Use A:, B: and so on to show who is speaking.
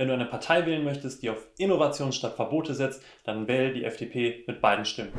A: Wenn du eine Partei wählen möchtest, die auf Innovation statt Verbote setzt, dann wähle die FDP mit beiden Stimmen.